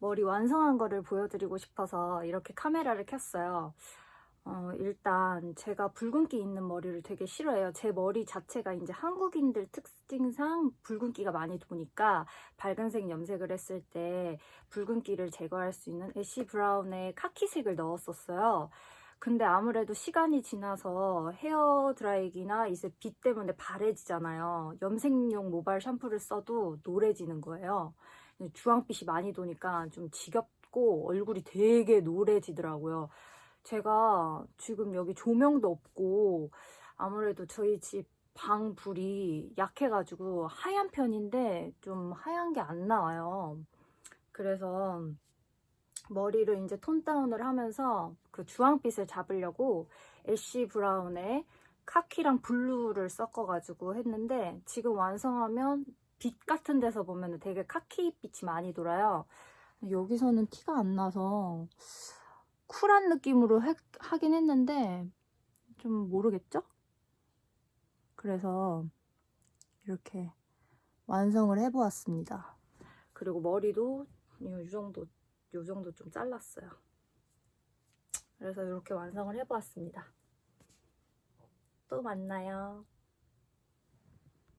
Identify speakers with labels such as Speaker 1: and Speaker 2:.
Speaker 1: 머리 완성한 거를 보여드리고 싶어서 이렇게 카메라를 켰어요. 어, 일단 제가 붉은기 있는 머리를 되게 싫어해요. 제 머리 자체가 이제 한국인들 특징상 붉은기가 많이 도니까 밝은색 염색을 했을 때 붉은기를 제거할 수 있는 애쉬 브라운의 카키색을 넣었었어요. 근데 아무래도 시간이 지나서 헤어 드라이기나 이제 빛 때문에 바래지잖아요. 염색용 모발 샴푸를 써도 노래지는 거예요. 주황빛이 많이 도니까 좀 지겹고 얼굴이 되게 노래지더라고요. 제가 지금 여기 조명도 없고 아무래도 저희 집 방 불이 약해가지고 하얀 편인데 좀 하얀 게 안 나와요. 그래서 머리를 이제 톤 다운을 하면서 그 주황빛을 잡으려고 애쉬 브라운에 카키랑 블루를 섞어가지고 했는데 지금 완성하면 빛 같은 데서 보면 되게 카키빛이 많이 돌아요. 여기서는 티가 안 나서 쿨한 느낌으로 해- 하긴 했는데 좀 모르겠죠? 그래서 이렇게 완성을 해보았습니다. 그리고 머리도 이 정도, 요 정도 좀 잘랐어요. 그래서 이렇게 완성을 해보았습니다. 또 만나요.